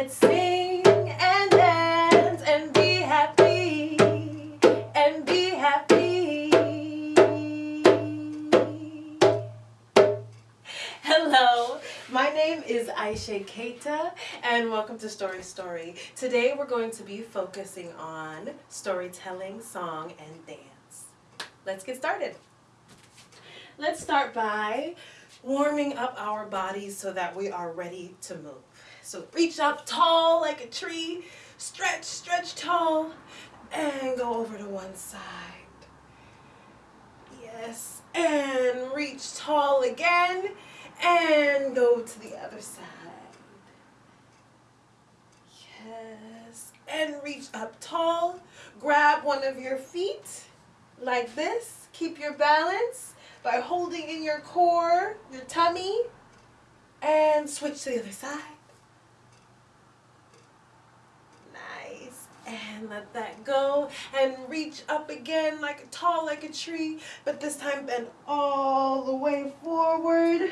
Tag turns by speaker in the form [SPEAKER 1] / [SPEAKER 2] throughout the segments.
[SPEAKER 1] let's sing and dance and be happy and be happy. Hello, my name is Aisha Keita and welcome to Story Story. Today we're going to be focusing on storytelling, song, and dance. Let's get started. Let's start by warming up our bodies so that we are ready to move. So reach up tall like a tree, stretch, stretch tall, and go over to one side. Yes, and reach tall again and go to the other side. Yes. And reach up tall. Grab one of your feet like this. Keep your balance by holding in your core, your tummy, and switch to the other side. Nice. And let that go. And reach up again like a tall like a tree, but this time bend all the way forward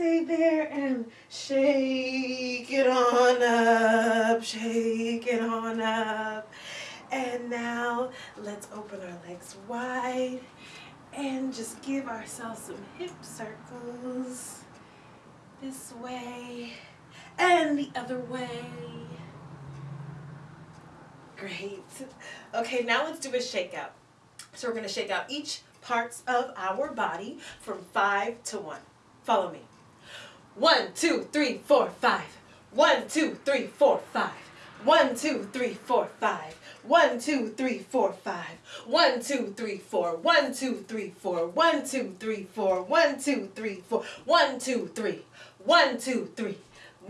[SPEAKER 1] stay there and shake it on up, shake it on up. And now let's open our legs wide and just give ourselves some hip circles. This way and the other way. Great. Okay, now let's do a shakeout. So we're going to shake out each parts of our body from five to one. Follow me. One, two, three, four, five. One, two, three, four, five. One, two, three, four, five. One, two, three, four, five. One, two, three, four. One, two, three, four. One, two, three, four. One, two, three, four. One, two, three. One, two, three.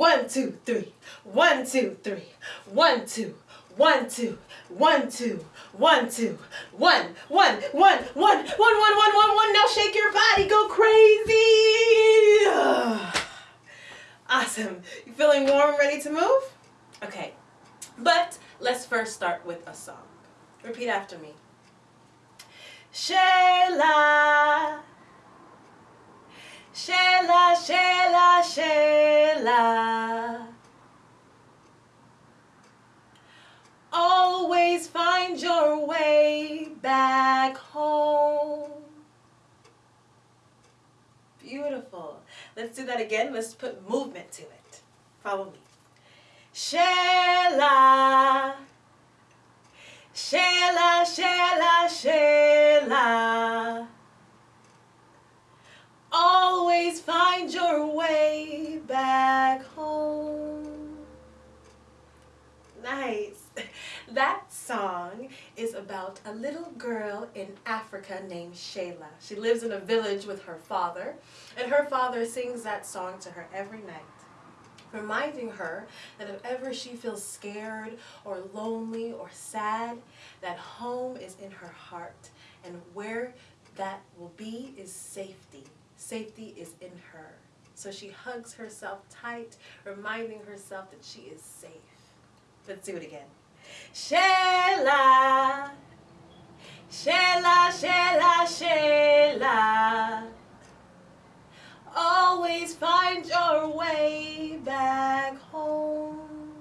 [SPEAKER 1] One, two, three. One, two, three. One, two. One, two. One, two. One, two. One, one, one, one, one, one, one, one, one. Now shake your body. Go crazy. Awesome. You feeling warm, and ready to move? Okay. But let's first start with a song. Repeat after me. Shayla. Shayla, Shayla, Shayla. Always find your way back home. Beautiful. Let's do that again. Let's put movement to it. Follow me. Shayla. Shayla, Shayla, Shayla. Always find your way back home. Nice. That song is about a little girl in Africa named Shayla. She lives in a village with her father, and her father sings that song to her every night, reminding her that if ever she feels scared or lonely or sad, that home is in her heart, and where that will be is safety. Safety is in her. So she hugs herself tight, reminding herself that she is safe. Let's do it again. Shayla, Shayla, Shayla, Shayla. Always find your way back home.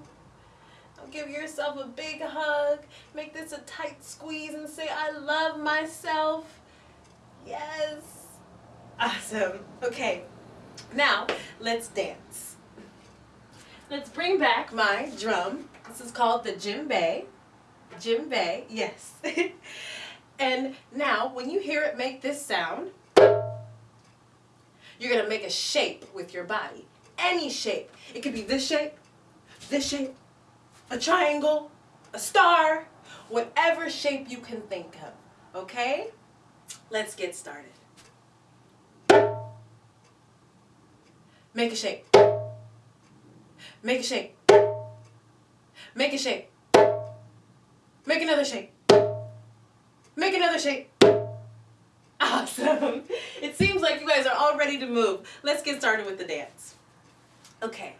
[SPEAKER 1] Now give yourself a big hug. Make this a tight squeeze and say, I love myself. Yes. Awesome. Okay. Now, let's dance. Let's bring back my drum. This is called the djembe. Djembe, yes. and now, when you hear it make this sound, you're going to make a shape with your body. Any shape. It could be this shape, this shape, a triangle, a star, whatever shape you can think of. Okay? Let's get started. Make a shake. Make a shake. Make a shake. Make another shake. Make another shake. Awesome. It seems like you guys are all ready to move. Let's get started with the dance. Okay.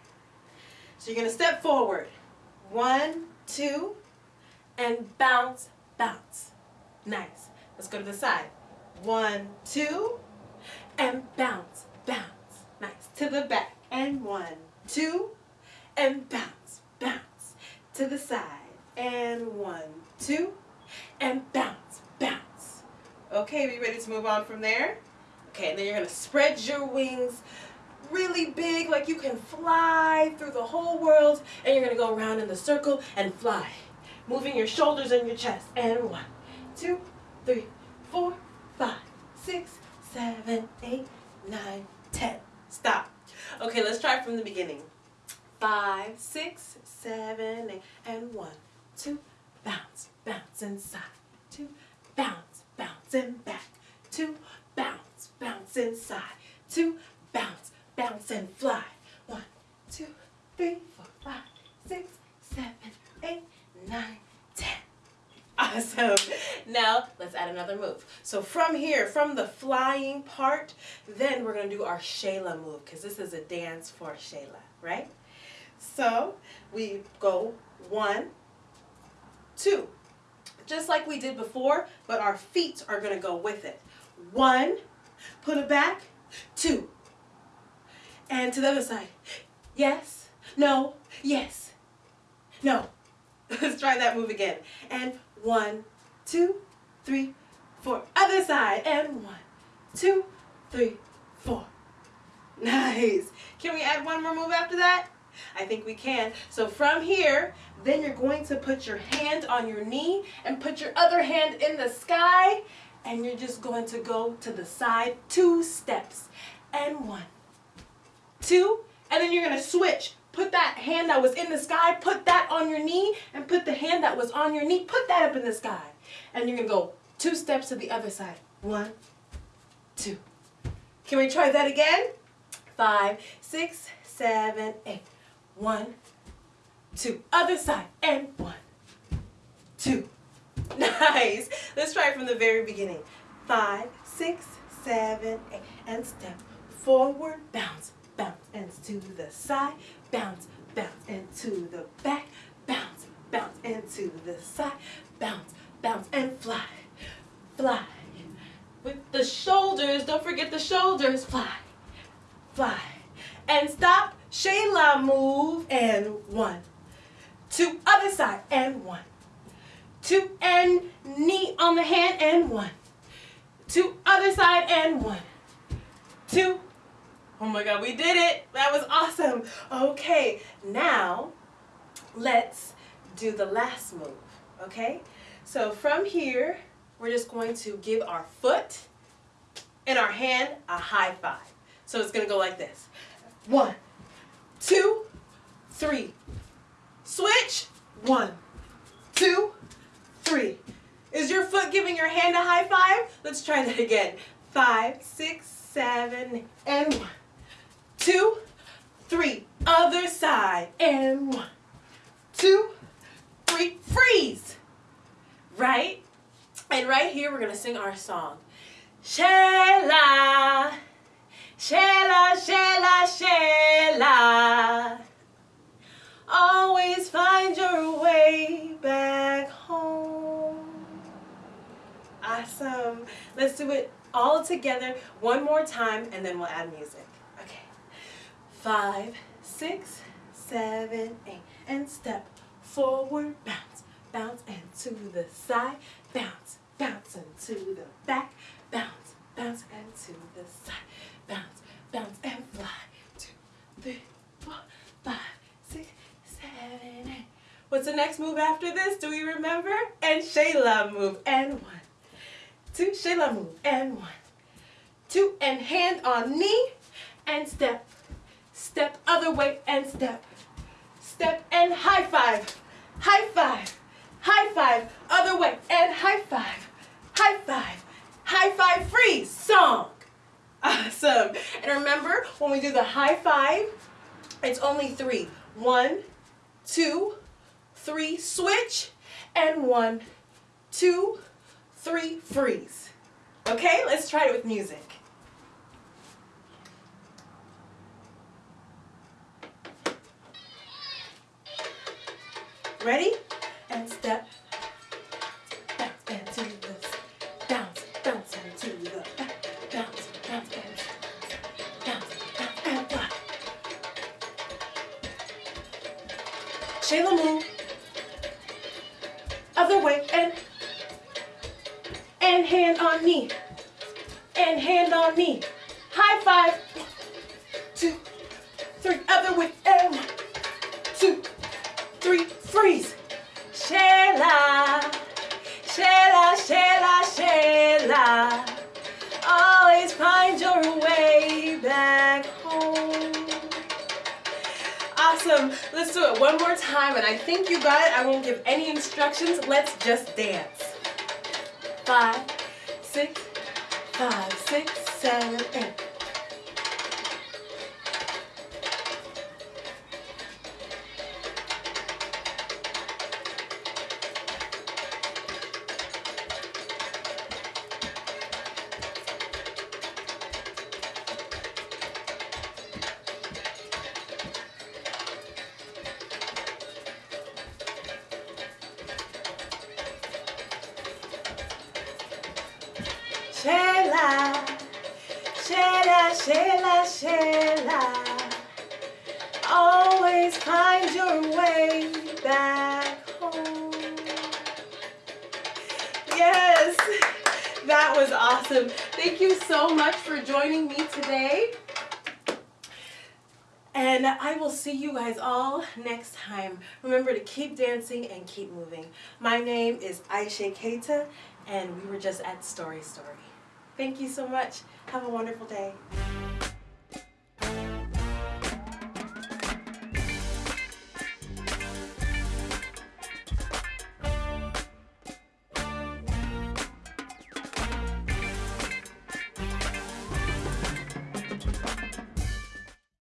[SPEAKER 1] So you're going to step forward. One, two, and bounce, bounce. Nice. Let's go to the side. One, two, and bounce, bounce. Nice. To the back. And one, two, and bounce, bounce. To the side. And one, two, and bounce, bounce. Okay, we ready to move on from there? Okay, and then you're gonna spread your wings really big, like you can fly through the whole world, and you're gonna go around in the circle and fly. Moving your shoulders and your chest. And one, two, three, four, five, six, seven, eight, nine. Stop. Okay, let's try from the beginning. Five, six, seven, eight, and one, two, bounce, bounce inside, two, bounce, bounce and back, two, bounce, bounce inside, two, bounce, bounce and fly. One, two, three, four, five, six, seven, eight, nine, ten. Awesome. Now let's add another move. So from here, from the flying part, then we're gonna do our Shayla move because this is a dance for Shayla, right? So we go one, two, just like we did before, but our feet are gonna go with it. One, put it back, two, and to the other side. Yes, no, yes, no. Let's try that move again. And one, two, three, four. Other side. And one, two, three, four. Nice. Can we add one more move after that? I think we can. So from here, then you're going to put your hand on your knee and put your other hand in the sky. And you're just going to go to the side two steps. And one, two, and then you're going to switch. Put that hand that was in the sky, put that on your knee, and put the hand that was on your knee, put that up in the sky. And you're going to go two steps to the other side. One, two. Can we try that again? Five, six, seven, eight. One, two. Other side. And one, two. Nice. Let's try it from the very beginning. Five, six, seven, eight. And step forward, bounce, bounce, and to the side, bounce, bounce, and to the back, bounce, bounce, and to the side, bounce, and fly, fly. With the shoulders, don't forget the shoulders, fly, fly. And stop, Shayla move, and one, two, other side, and one, two, and knee on the hand, and one, two, other side, and one, two, Oh my God, we did it. That was awesome. Okay, now let's do the last move, okay? So from here, we're just going to give our foot and our hand a high five. So it's gonna go like this. One, two, three. Switch. One, two, three. Is your foot giving your hand a high five? Let's try that again. Five, six, seven, and one two, three. Other side. And one, two, three. Freeze. Right? And right here, we're going to sing our song. Shayla, Shayla, Shayla, Shayla. Always find your way back home. Awesome. Let's do it all together one more time and then we'll add music Okay. five, six, seven, eight, and step forward, bounce, bounce, and to the side, bounce, bounce, and to the back, bounce, bounce, and to the side, bounce, bounce, and fly, two, three, four, five, six, seven, eight. What's the next move after this? Do we remember? And Shayla move, and one, two, Shayla move, and one, two, and hand on knee, and step step other way and step. Step and high five, high five, high five, other way and high five, high five, high five, freeze, song. Awesome. And remember, when we do the high five, it's only three. One, two, three, switch, and one, two, three, freeze. Okay, let's try it with music. Ready? And step. Bounce and to the bounce, bounce and to the. Bounce, bounce and bounce, bounce and fly. Shayla move. Other way and and hand on knee. and hand on knee. High five. One, two, three. Other way. And one, two, three. Freeze. Shayla. Shayla, Shayla, Shayla. Always find your way back home. Awesome. Let's do it one more time. And I think you got it. I won't give any instructions. Let's just dance. Five, six, five, six, seven, eight. Shayla, Shayla. Always find your way back home. Yes, that was awesome. Thank you so much for joining me today. And I will see you guys all next time. Remember to keep dancing and keep moving. My name is Aisha Keita, and we were just at Story Story. Thank you so much. Have a wonderful day.